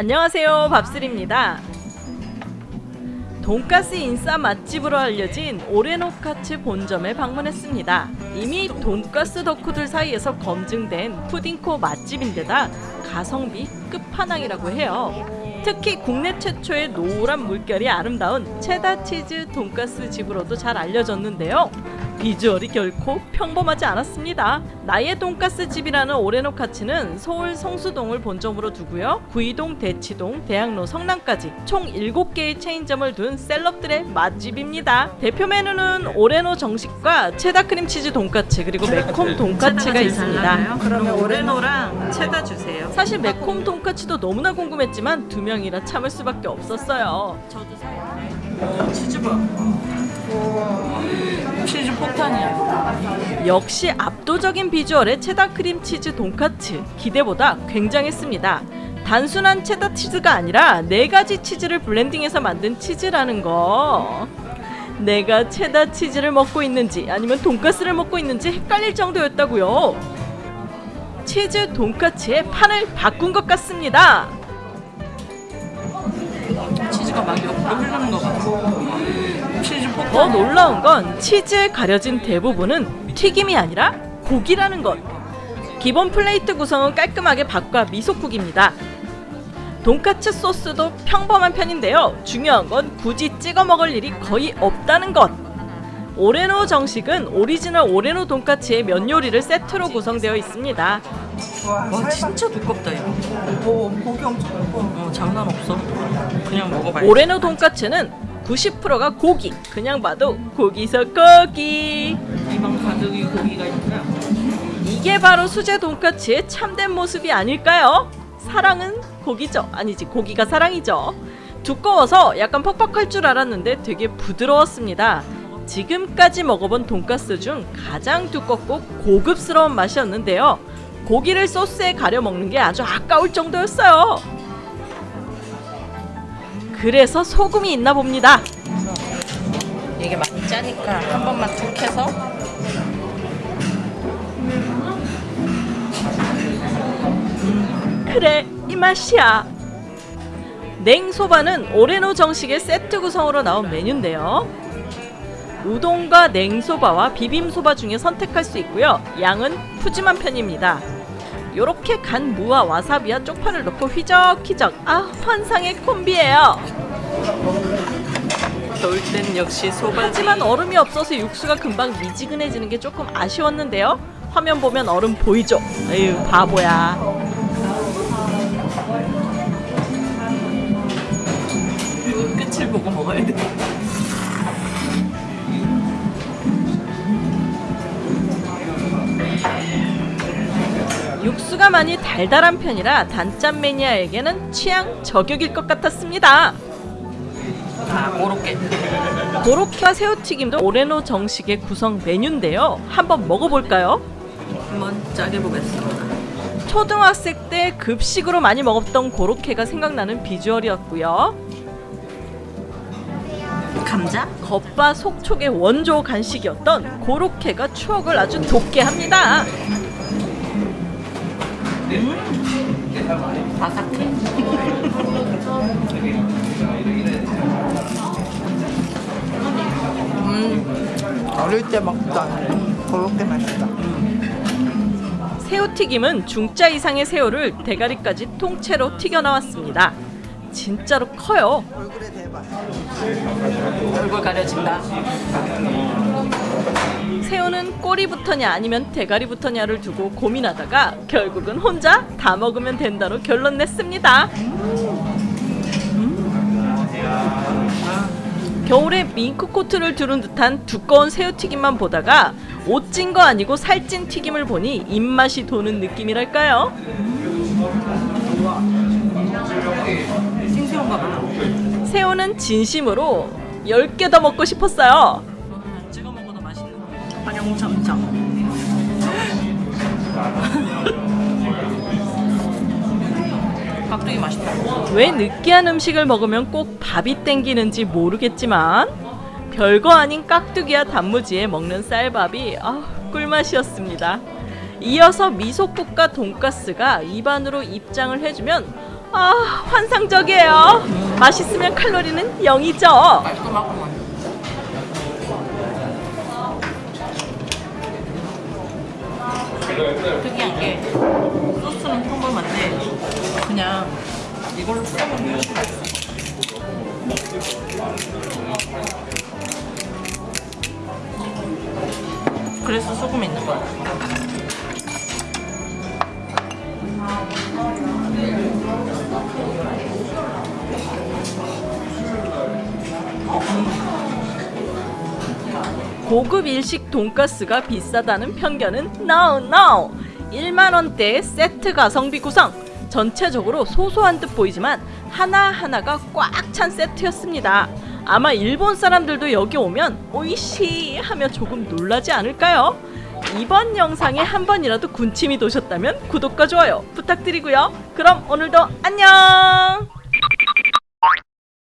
안녕하세요. 밥슬입니다. 돈가스 인싸 맛집으로 알려진 오레노카츠 본점에 방문했습니다. 이미 돈가스 덕후들 사이에서 검증된 푸딩코 맛집인데다 가성비 끝판왕이라고 해요. 특히 국내 최초의 노란 물결이 아름다운 체다치즈 돈가스 집으로도 잘 알려졌는데요 비주얼이 결코 평범하지 않았습니다. 나의 돈가스 집이라는 오레노 카츠는 서울 성수동을 본점으로 두고요. 구의동, 대치동, 대학로, 성남까지 총 7개의 체인점을 둔 celeb들의 맛집입니다. 대표 메뉴는 오레노 정식과 체다 크림치즈 돈까츠 그리고 매콤 돈까츠가 있습니다. 그러면 오레노랑 체다 주세요. 사실 매콤 돈까츠도 너무나 궁금했지만 두 명이라 참을 수밖에 없었어요. 저도 사요. 치즈바. 치즈 폭탄이야. 역시 압도적인 비주얼의 체다 크림 치즈 돈까츠 기대보다 굉장했습니다. 단순한 체다 치즈가 아니라 네 가지 치즈를 블렌딩해서 만든 치즈라는 거. 내가 체다 치즈를 먹고 있는지 아니면 돈까스를 먹고 있는지 헷갈릴 정도였다고요. 치즈 돈까츠의 판을 바꾼 것 같습니다. 치즈가 막 옆으로 흐르는 거 같아. 치즈 폭탄. 더 놀라운 건 치즈에 가려진 대부분은 튀김이 아니라 고기라는 것. 기본 plate 구성은 깔끔하게 밥과 미소국입니다. 돈까츠 소스도 평범한 편인데요. 중요한 건 굳이 찍어 먹을 일이 거의 없다는 것. 오레노 정식은 오리지널 오레노 돈까츠와 면 요리를 세트로 구성되어 있습니다. 와 진짜 두껍다 이거. 오 고기 엄청 두꺼워. 어 장난 없어. 그냥 먹어봐야 오레노 돈까츠는 90%가 고기. 그냥 봐도 고기서 고기. 입안 가득이 고기가 있구나. 이게 바로 수제 돈까츠의 참된 모습이 아닐까요? 사랑은 고기죠. 아니지, 고기가 사랑이죠. 두꺼워서 약간 퍽퍽할 줄 알았는데 되게 부드러웠습니다. 지금까지 먹어본 돈까스 중 가장 두껍고 고급스러운 맛이었는데요. 고기를 소스에 가려 먹는 게 아주 아까울 정도였어요. 그래서 소금이 있나 봅니다. 이게 많이 짜니까 한 번만 툭 해서 그래 이 맛이야 냉소바는 오레노 정식의 세트 구성으로 나온 메뉴인데요 우동과 냉소바와 비빔소바 중에 선택할 수 있고요 양은 푸짐한 편입니다 요렇게 간 무와 와사비와 쪽파를 넣고 휘적휘적 아 환상의 콤비예요 겨울 땐 역시 소바지. 하지만 얼음이 없어서 육수가 금방 미지근해지는 게 조금 아쉬웠는데요 화면 보면 얼음 보이죠? 에휴 바보야 끝을 보고 먹어야 돼. 육수가 많이 달달한 편이라 단짠 매니아에게는 취향 저격일 것 같았습니다. 아 고로케. 고로케와 새우튀김도 오레노 정식의 구성 메뉴인데요. 한번 먹어볼까요? 한번 짜게 보겠습니다. 초등학생 때 급식으로 많이 먹었던 고로케가 생각나는 비주얼이었고요. 감자? 겉바 속촉의 원조 간식이었던 고로케가 추억을 아주 돋게 합니다. 바삭해. 어릴 때 먹던 그렇게 맛있다. 새우튀김은 중짜 이상의 새우를 대가리까지 통째로 튀겨 나왔습니다. 진짜로 커요. 얼굴에 대봐. 얼굴 가려진다. 새우는 꼬리부터냐 아니면 대가리부터냐를 두고 고민하다가 결국은 혼자 다 먹으면 된다로 결론 냈습니다. 겨울에 밍크 코트를 두른 듯한 두꺼운 새우튀김만 보다가 옷 찐 거 아니고 살찐 튀김을 보니 입맛이 도는 느낌이랄까요? 봐. 새우는 진심으로 10개 더 먹고 싶었어요. 활용점점. 깍두기 맛있다. 왜 느끼한 음식을 먹으면 꼭 밥이 땡기는지 모르겠지만 별거 아닌 깍두기와 단무지에 먹는 쌀밥이 아, 꿀맛이었습니다. 이어서 미소국과 돈가스가 입안으로 입장을 해주면 아 환상적이에요. 맛있으면 칼로리는 0이죠. 깔끔하구만. 특이한 게 소스는 평범 한데 그냥 이걸로 맛있어. 그래서 소금 있는 거야. 고급 일식 돈가스가 비싸다는 편견은 no no 1만 원대 세트 가성비 구성. 전체적으로 소소한 듯 보이지만 하나하나가 꽉 찬 세트였습니다. 아마 일본 사람들도 여기 오면 오이시 하며 조금 놀라지 않을까요? 이번 영상에 한 번이라도 군침이 도셨다면 구독과 좋아요 부탁드리고요. 그럼 오늘도 안녕